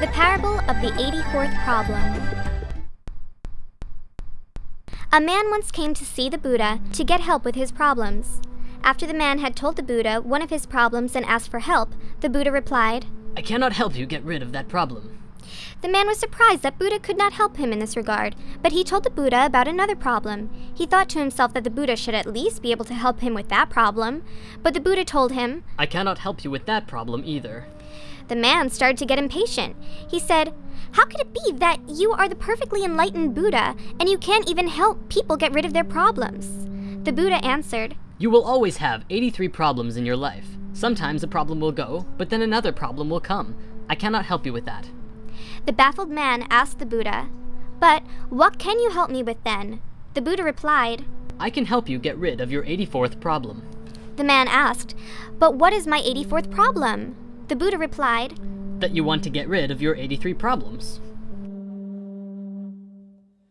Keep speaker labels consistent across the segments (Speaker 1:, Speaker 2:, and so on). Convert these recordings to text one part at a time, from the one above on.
Speaker 1: Parable of the 84th Problem. A man once came to see the Buddha to get help with his problems. After the man had told the Buddha one of his problems and asked for help, the Buddha replied,
Speaker 2: I cannot help you get rid of that problem.
Speaker 1: The man was surprised that Buddha could not help him in this regard, but he told the Buddha about another problem. He thought to himself that the Buddha should at least be able to help him with that problem, but the Buddha told him,
Speaker 2: I cannot help you with that problem either.
Speaker 1: The man started to get impatient. He said, How could it be that you are the perfectly enlightened Buddha and you can't even help people get rid of their problems? The Buddha answered,
Speaker 2: You will always have 83 problems in your life. Sometimes a problem will go, but then another problem will come. I cannot help you with that.
Speaker 1: The baffled man asked the Buddha, But what can you help me with then? The Buddha replied,
Speaker 2: I can help you get rid of your 84th problem.
Speaker 1: The man asked, But what is my 84th problem? The Buddha replied,
Speaker 2: That you want to get rid of your 83 problems.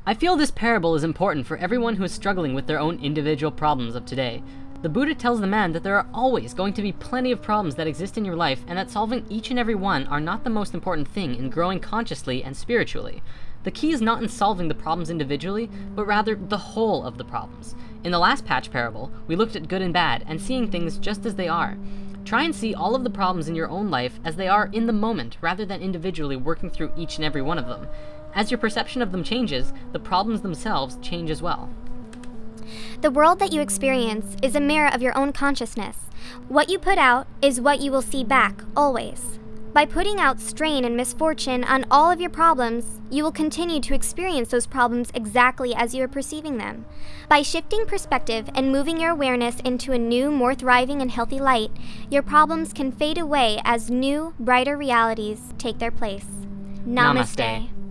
Speaker 2: I feel this parable is important for everyone who is struggling with their own individual problems of today. The Buddha tells the man that there are always going to be plenty of problems that exist in your life and that solving each and every one are not the most important thing in growing consciously and spiritually. The key is not in solving the problems individually, but rather the whole of the problems. In the last patch parable, we looked at good and bad and seeing things just as they are. Try and see all of the problems in your own life as they are in the moment, rather than individually working through each and every one of them. As your perception of them changes, the problems themselves change as well.
Speaker 1: The world that you experience is a mirror of your own consciousness. What you put out is what you will see back, always. By putting out strain and misfortune on all of your problems, you will continue to experience those problems exactly as you are perceiving them. By shifting perspective and moving your awareness into a new, more thriving and healthy light, your problems can fade away as new, brighter realities take their place. Namaste.
Speaker 2: Namaste.